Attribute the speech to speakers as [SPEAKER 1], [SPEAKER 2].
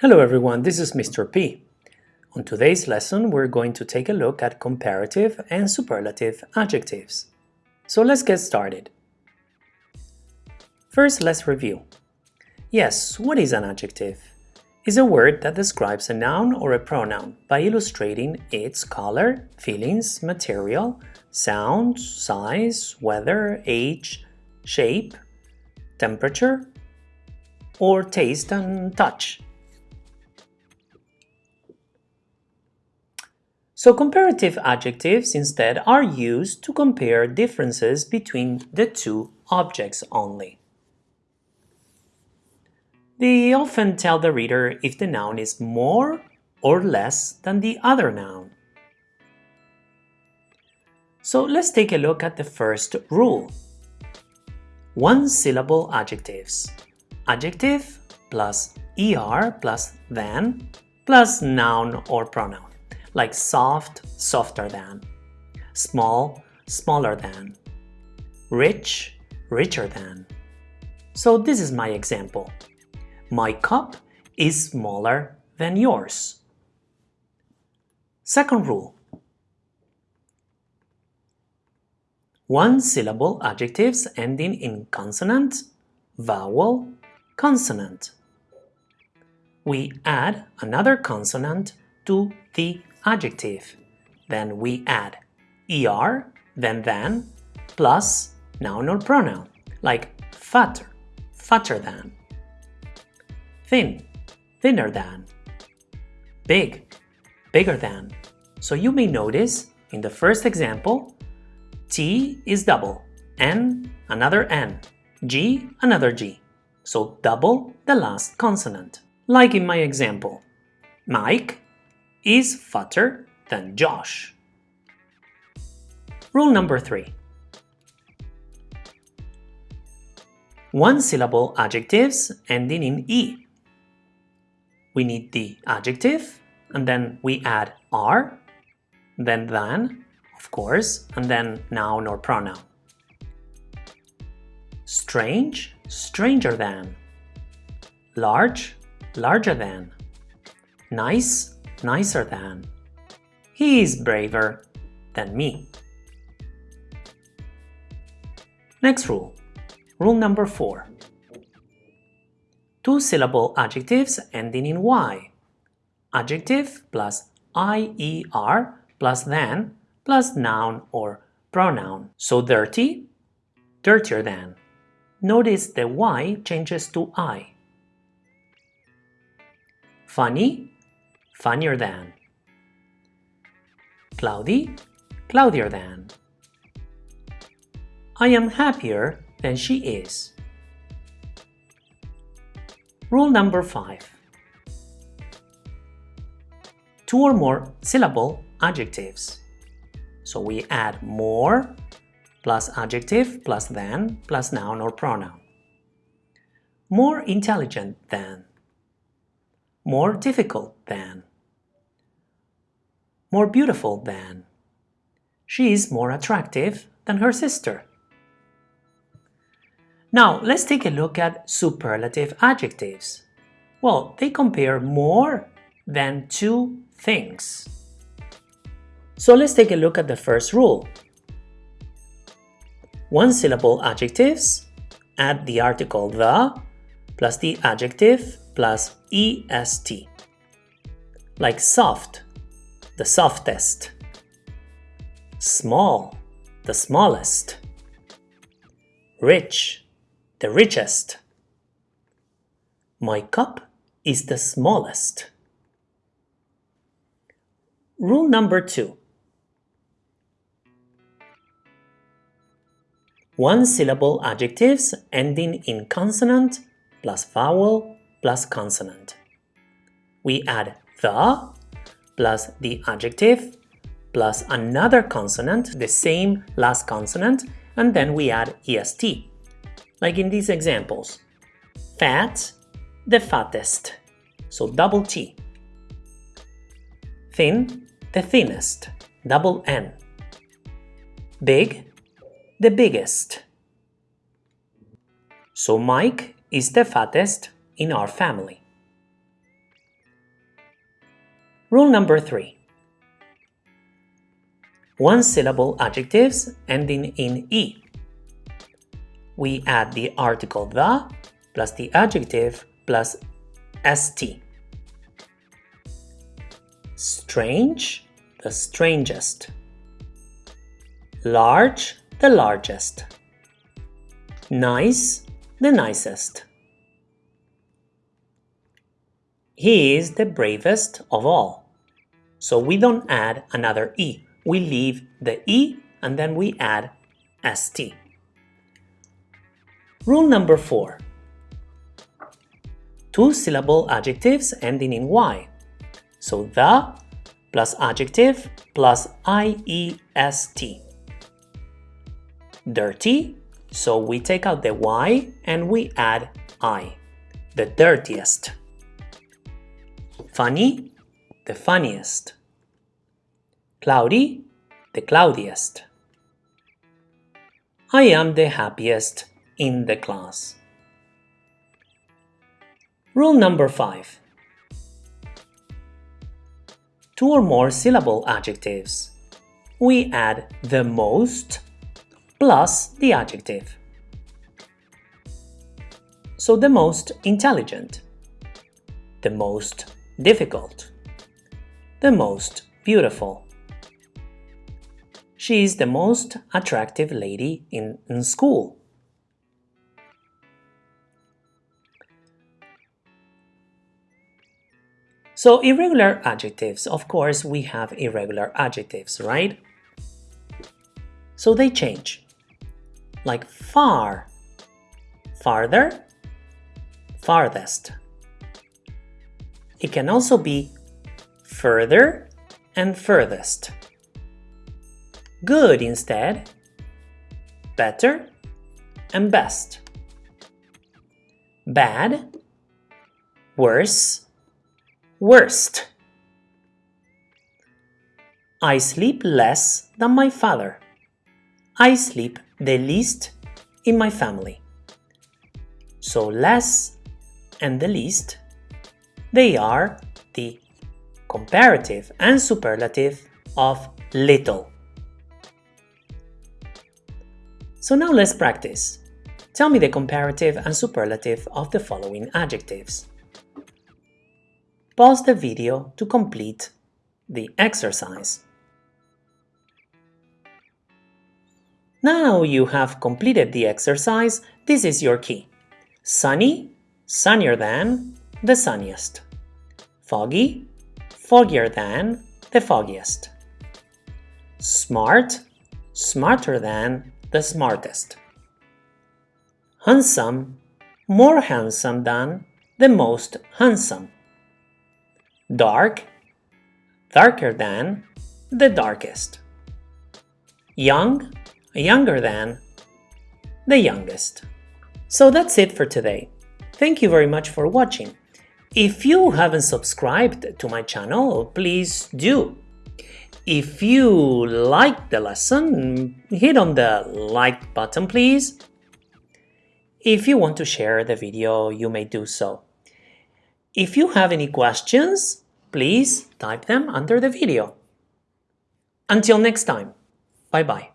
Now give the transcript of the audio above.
[SPEAKER 1] Hello everyone, this is Mr. P. On today's lesson, we're going to take a look at comparative and superlative adjectives. So let's get started. First, let's review. Yes, what is an adjective? Is a word that describes a noun or a pronoun by illustrating its color, feelings, material, sound, size, weather, age, shape, temperature, or taste and touch. So comparative adjectives instead are used to compare differences between the two objects only. They often tell the reader if the noun is more or less than the other noun. So let's take a look at the first rule. One-syllable adjectives. Adjective plus er plus than plus noun or pronoun like soft, softer than, small, smaller than, rich, richer than. So this is my example. My cup is smaller than yours. Second rule. One-syllable adjectives ending in consonant, vowel, consonant. We add another consonant to the adjective. Then we add er, then than, plus noun or pronoun, like fatter, fatter than, thin, thinner than, big, bigger than. So you may notice in the first example, T is double, N another N, G another G. So double the last consonant. Like in my example, Mike is fatter than Josh. Rule number three. One-syllable adjectives ending in E. We need the adjective, and then we add are, then than, of course, and then noun or pronoun. Strange, stranger than. Large, larger than. Nice, nicer than. He is braver than me. Next rule. Rule number 4. Two-syllable adjectives ending in y. Adjective plus IER plus than plus noun or pronoun. So dirty, dirtier than. Notice the y changes to I. Funny, funnier than. Cloudy, cloudier than. I am happier than she is. Rule number 5. Two or more syllable adjectives. So we add more plus adjective plus than plus noun or pronoun. More intelligent than. More difficult than more beautiful than. She is more attractive than her sister. Now, let's take a look at superlative adjectives. Well, they compare more than two things. So let's take a look at the first rule. One-syllable adjectives add the article the plus the adjective plus est. Like soft, the softest. Small, the smallest. Rich, the richest. My cup is the smallest. Rule number two. One-syllable adjectives ending in consonant plus vowel plus consonant. We add the plus the adjective plus another consonant, the same last consonant, and then we add est. Like in these examples. Fat, the fattest, so double T. Thin, the thinnest, double N. Big, the biggest. So Mike is the fattest in our family. Rule number three. One-syllable adjectives ending in E. We add the article the plus the adjective plus st. Strange, the strangest. Large, the largest. Nice, the nicest. He is the bravest of all. So we don't add another E. We leave the E and then we add ST. Rule number four. Two-syllable adjectives ending in Y. So the plus adjective plus IEST. Dirty, so we take out the Y and we add I, the dirtiest. Funny, the funniest. Cloudy, the cloudiest. I am the happiest in the class. Rule number 5. Two or more syllable adjectives. We add the most plus the adjective. So the most intelligent, the most difficult, the most beautiful. She is the most attractive lady in, in school. So irregular adjectives, of course we have irregular adjectives, right? So they change, like far, farther, farthest. It can also be further and furthest. Good instead, better and best. Bad, worse, worst. I sleep less than my father. I sleep the least in my family. So less and the least they are the comparative and superlative of little. So now let's practice. Tell me the comparative and superlative of the following adjectives. Pause the video to complete the exercise. Now you have completed the exercise, this is your key. Sunny, sunnier than, the sunniest. Foggy, foggier than, the foggiest. Smart, smarter than, the smartest. Handsome, more handsome than, the most handsome. Dark, darker than, the darkest. Young, younger than, the youngest. So that's it for today. Thank you very much for watching. If you haven't subscribed to my channel, please do. If you like the lesson, hit on the like button please. If you want to share the video, you may do so. If you have any questions, please type them under the video. Until next time, bye bye.